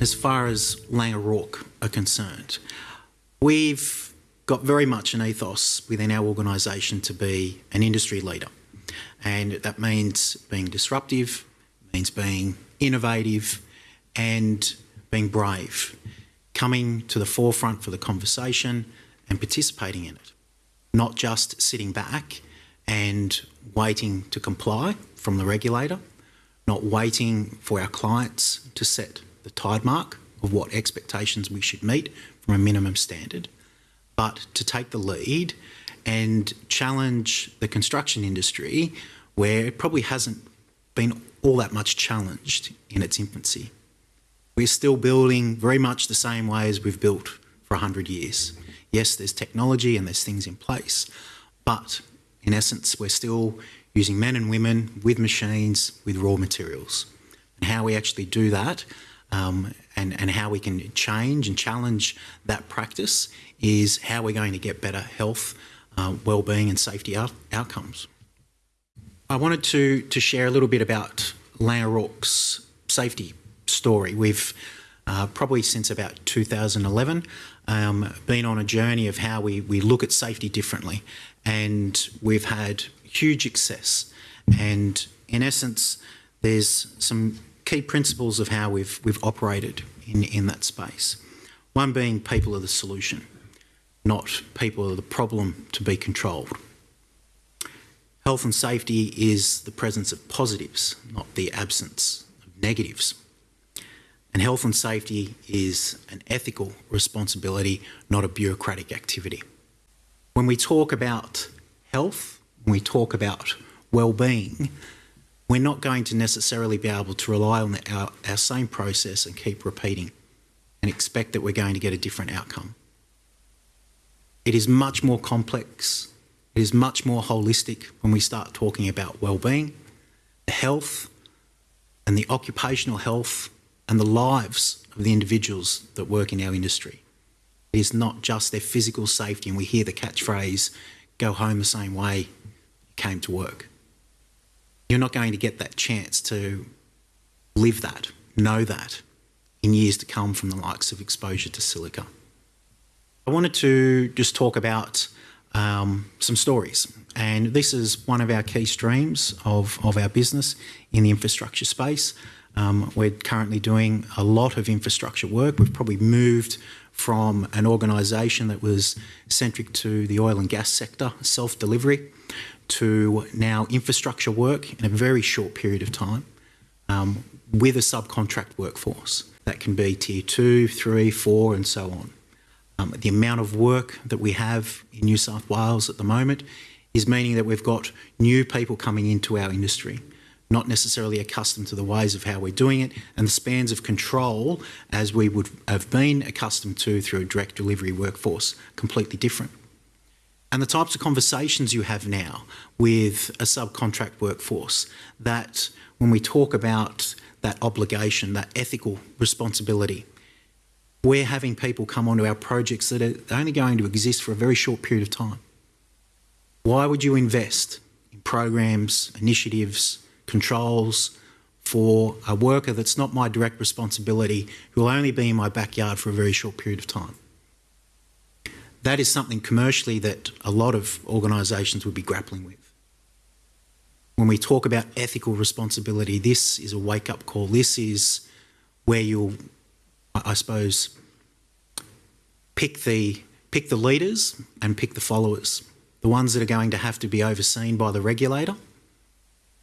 as far as Laing O'Rourke are concerned, we've got very much an ethos within our organisation to be an industry leader. And that means being disruptive, means being innovative and being brave, coming to the forefront for the conversation and participating in it, not just sitting back and waiting to comply from the regulator, not waiting for our clients to set the tide mark of what expectations we should meet from a minimum standard, but to take the lead and challenge the construction industry where it probably hasn't been all that much challenged in its infancy. We're still building very much the same way as we've built for 100 years. Yes, there's technology and there's things in place, but in essence, we're still using men and women with machines, with raw materials. And how we actually do that um, and, and how we can change and challenge that practice is how we're going to get better health, uh, well-being and safety out outcomes. I wanted to, to share a little bit about Laing O'Rourke's safety story. We've uh, probably since about 2011 um, been on a journey of how we, we look at safety differently and we've had huge success and in essence there's some key principles of how we've, we've operated in, in that space. One being people are the solution, not people are the problem to be controlled. Health and safety is the presence of positives, not the absence of negatives. And health and safety is an ethical responsibility, not a bureaucratic activity. When we talk about health, when we talk about well-being, we're not going to necessarily be able to rely on the, our, our same process and keep repeating and expect that we're going to get a different outcome. It is much more complex. It is much more holistic when we start talking about well-being, the health and the occupational health and the lives of the individuals that work in our industry. It is not just their physical safety and we hear the catchphrase, go home the same way you came to work. You're not going to get that chance to live that, know that in years to come from the likes of exposure to silica. I wanted to just talk about um, some stories and this is one of our key streams of, of our business in the infrastructure space. Um, we're currently doing a lot of infrastructure work. We've probably moved from an organisation that was centric to the oil and gas sector, self-delivery, to now infrastructure work in a very short period of time um, with a subcontract workforce. That can be tier two, three, four and so on. Um, the amount of work that we have in New South Wales at the moment is meaning that we've got new people coming into our industry, not necessarily accustomed to the ways of how we're doing it and the spans of control as we would have been accustomed to through a direct delivery workforce, completely different and the types of conversations you have now with a subcontract workforce that when we talk about that obligation, that ethical responsibility, we're having people come onto our projects that are only going to exist for a very short period of time. Why would you invest in programs, initiatives, controls for a worker that's not my direct responsibility, who will only be in my backyard for a very short period of time? That is something commercially that a lot of organisations would be grappling with. When we talk about ethical responsibility, this is a wake-up call. This is where you'll, I suppose, pick the, pick the leaders and pick the followers. The ones that are going to have to be overseen by the regulator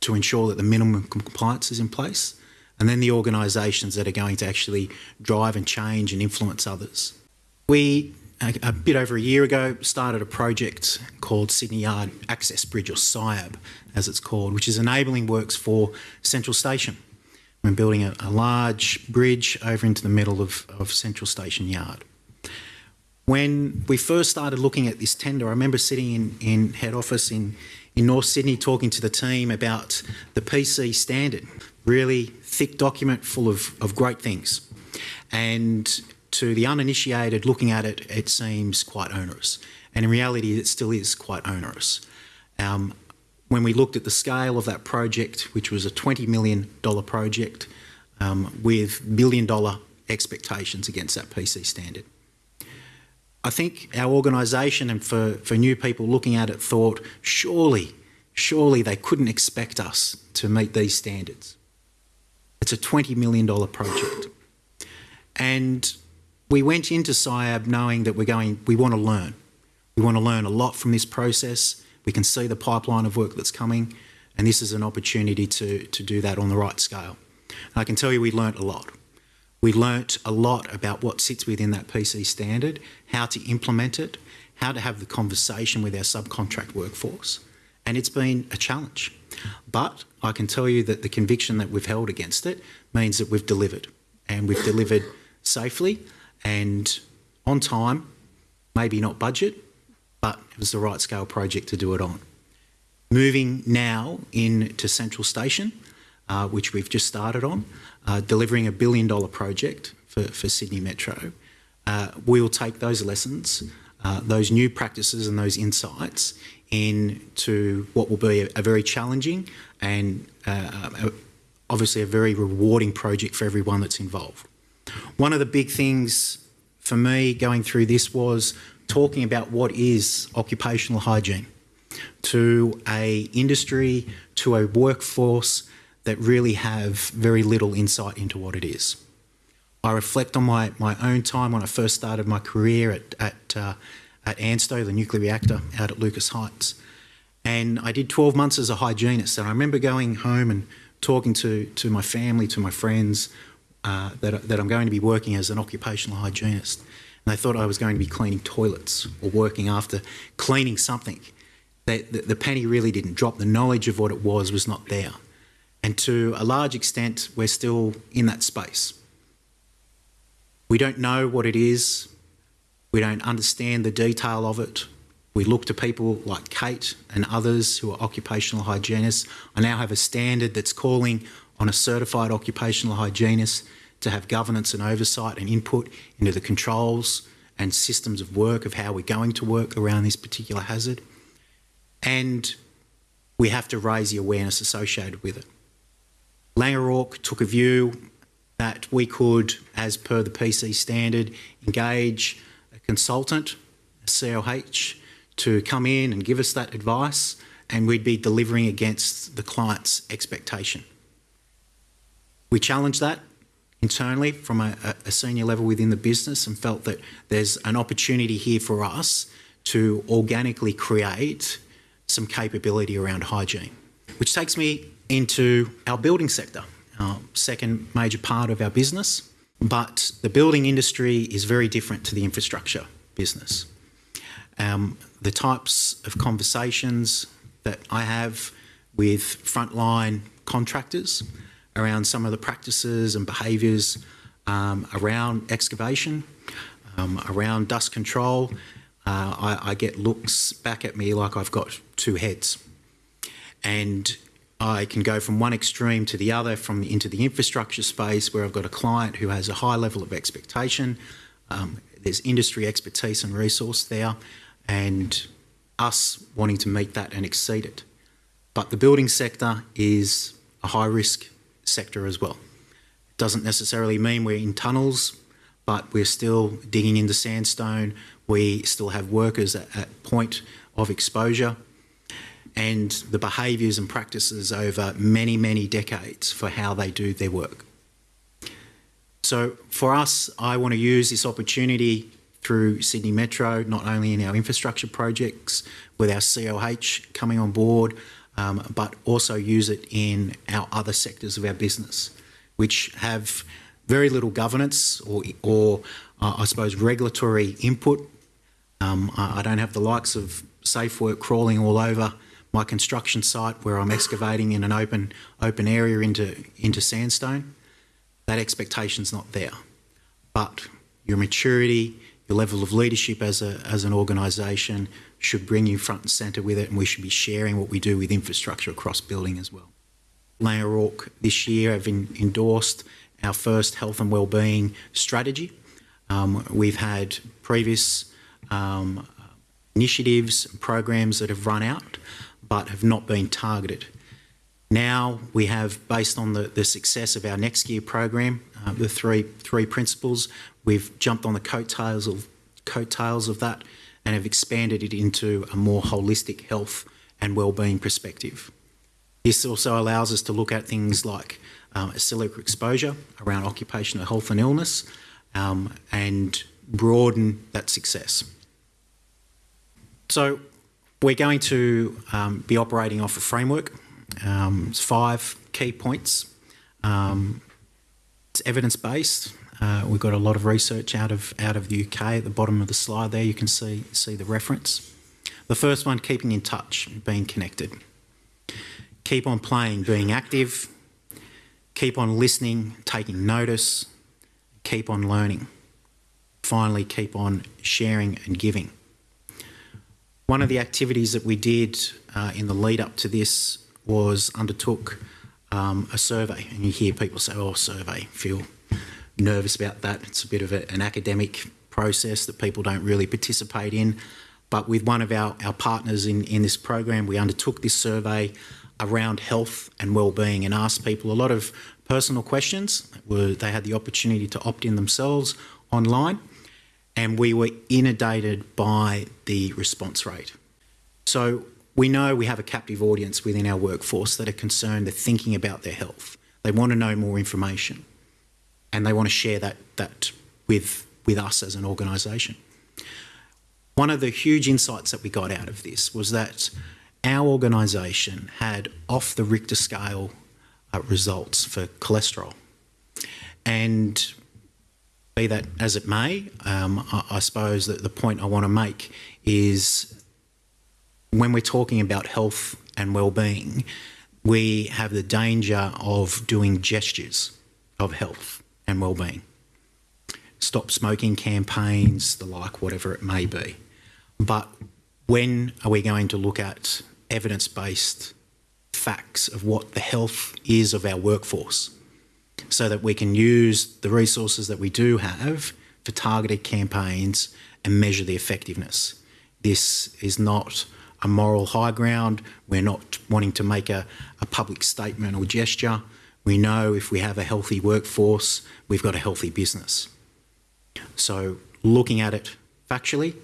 to ensure that the minimum compliance is in place, and then the organisations that are going to actually drive and change and influence others. We a, bit over a year ago, started a project called Sydney Yard Access Bridge, or SYAB as it's called, which is enabling works for Central Station. We're building a, a large bridge over into the middle of, of Central Station Yard. When we first started looking at this tender, I remember sitting in, in head office in, in North Sydney talking to the team about the PC standard, really thick document full of, of great things. And to the uninitiated looking at it, it seems quite onerous. And in reality, it still is quite onerous. Um, when we looked at the scale of that project, which was a $20 million project um, with billion dollar expectations against that PC standard. I think our organisation and for, for new people looking at it thought, surely, surely they couldn't expect us to meet these standards. It's a $20 million project. And we went into SYAB knowing that we're going, we want to learn. We want to learn a lot from this process. We can see the pipeline of work that's coming, and this is an opportunity to, to do that on the right scale. And I can tell you we learnt a lot. We learnt a lot about what sits within that PC standard, how to implement it, how to have the conversation with our subcontract workforce, and it's been a challenge. But I can tell you that the conviction that we've held against it means that we've delivered, and we've delivered safely and on time, maybe not budget, but it was the right scale project to do it on. Moving now into Central Station, uh, which we've just started on, uh, delivering a billion dollar project for, for Sydney Metro. Uh, we'll take those lessons, uh, those new practices and those insights into what will be a, a very challenging and uh, obviously a very rewarding project for everyone that's involved. One of the big things for me going through this was talking about what is occupational hygiene to a industry, to a workforce that really have very little insight into what it is. I reflect on my, my own time when I first started my career at, at, uh, at ANSTO, the nuclear reactor out at Lucas Heights. And I did 12 months as a hygienist. And I remember going home and talking to, to my family, to my friends, uh, that, that I'm going to be working as an occupational hygienist. And they thought I was going to be cleaning toilets or working after cleaning something. They, the, the penny really didn't drop. The knowledge of what it was was not there. And to a large extent, we're still in that space. We don't know what it is. We don't understand the detail of it. We look to people like Kate and others who are occupational hygienists. I now have a standard that's calling on a certified occupational hygienist to have governance and oversight and input into the controls and systems of work of how we're going to work around this particular hazard. And we have to raise the awareness associated with it. Laing O'Rourke took a view that we could, as per the PC standard, engage a consultant, a COH, to come in and give us that advice and we'd be delivering against the client's expectation. We challenged that internally from a, a, senior level within the business and felt that there's an opportunity here for us to organically create some capability around hygiene. Which takes me into our building sector, our second major part of our business. But the building industry is very different to the infrastructure business. Um, the types of conversations that I have with frontline contractors around some of the practices and behaviours um, around excavation, um, around dust control. Uh, I, I, get looks back at me like I've got two heads. And I can go from one extreme to the other, from into the infrastructure space where I've got a client who has a high level of expectation. Um, there's industry expertise and resource there, and us wanting to meet that and exceed it. But the building sector is a high risk sector as well. It doesn't necessarily mean we're in tunnels, but we're still digging into sandstone. We still have workers at, at point of exposure and the behaviours and practices over many, many decades for how they do their work. So for us, I want to use this opportunity through Sydney Metro, not only in our infrastructure projects with our COH coming on board, um, but also use it in our other sectors of our business, which have very little governance or, or uh, I suppose, regulatory input. Um, I, I don't have the likes of SafeWork crawling all over my construction site where I'm excavating in an open open area into into sandstone. That expectation's not there, but your maturity, your level of leadership as a as an organisation, should bring you front and centre with it and we should be sharing what we do with infrastructure across building as well. Laing O'Rourke this year have in, endorsed our first health and wellbeing strategy. Um, we've had previous um, initiatives and programs that have run out but have not been targeted. Now we have, based on the, the success of our Next Gen program, uh, the three three principles, we've jumped on the coattails of coattails of that and have expanded it into a more holistic health and well-being perspective. This also allows us to look at things like um, exposure around occupational health and illness um, and broaden that success. So we're going to um, be operating off a framework. Um, it's five key points. Um, it's evidence-based. Uh, we've got a lot of research out of out of the UK. At the bottom of the slide there, you can see see the reference. The first one, keeping in touch, being connected. Keep on playing, being active. Keep on listening, taking notice. Keep on learning. Finally, keep on sharing and giving. One of the activities that we did uh, in the lead up to this was undertook um, a survey, and you hear people say, "Oh, survey," feel nervous about that. It's a bit of a, an academic process that people don't really participate in. But with one of our, our partners in, in this program, we undertook this survey around health and well-being and asked people a lot of personal questions. Were, they had the opportunity to opt in themselves online and we were inundated by the response rate. So we know we have a captive audience within our workforce that are concerned, they're thinking about their health. They want to know more information and they want to share that, that with, with us as an organisation. One of the huge insights that we got out of this was that our organisation had off the Richter scale uh, results for cholesterol. And be that as it may, um, I, I suppose that the point I want to make is when we're talking about health and well-being, we have the danger of doing gestures of health and well-being. Stop smoking campaigns, the like, whatever it may be. But when are we going to look at evidence-based facts of what the health is of our workforce? so that we can use the resources that we do have for targeted campaigns and measure the effectiveness. This is not a moral high ground. We're not wanting to make a, a public statement or gesture. We know if we have a healthy workforce, we've got a healthy business. So looking at it factually,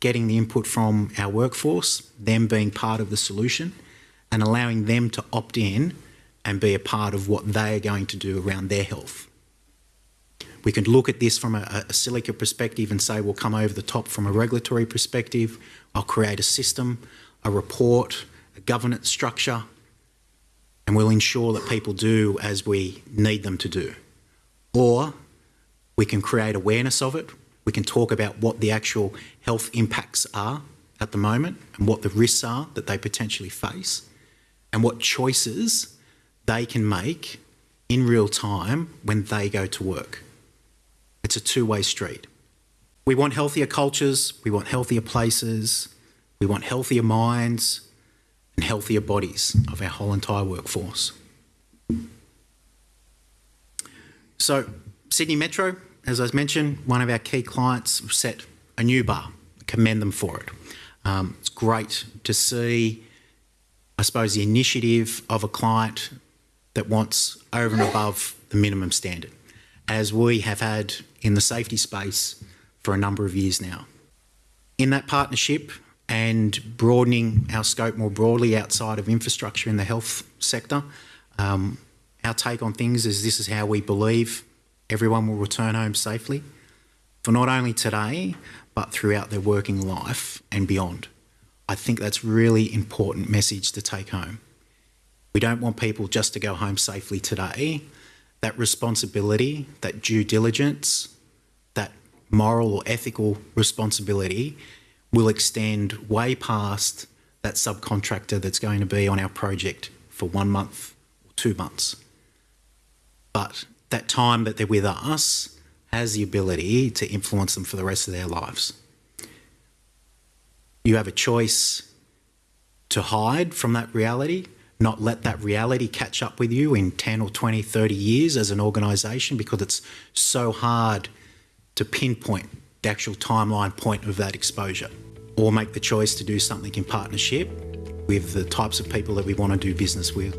getting the input from our workforce, them being part of the solution, and allowing them to opt in and be a part of what they are going to do around their health. We can look at this from a, a silica perspective and say we'll come over the top from a regulatory perspective. I'll create a system, a report, a governance structure, and we'll ensure that people do as we need them to do. Or we can create awareness of it. We can talk about what the actual health impacts are at the moment and what the risks are that they potentially face and what choices they can make in real time when they go to work. It's a two-way street. We want healthier cultures, we want healthier places, we want healthier minds and healthier bodies of our whole entire workforce. So Sydney Metro, as I mentioned, one of our key clients set a new bar. commend them for it. Um, it's great to see, I suppose, the initiative of a client that wants over and above the minimum standard, as we have had in the safety space for a number of years now. In that partnership and broadening our scope more broadly outside of infrastructure in the health sector, um, our take on things is this is how we believe everyone will return home safely for not only today, but throughout their working life and beyond. I think that's really important message to take home. We don't want people just to go home safely today. That responsibility, that due diligence, that moral or ethical responsibility will extend way past that subcontractor that's going to be on our project for one month or two months. But that time that they're with us has the ability to influence them for the rest of their lives. You have a choice to hide from that reality not let that reality catch up with you in 10 or 20, 30 years as an organisation because it's so hard to pinpoint the actual timeline point of that exposure or make the choice to do something in partnership with the types of people that we want to do business with.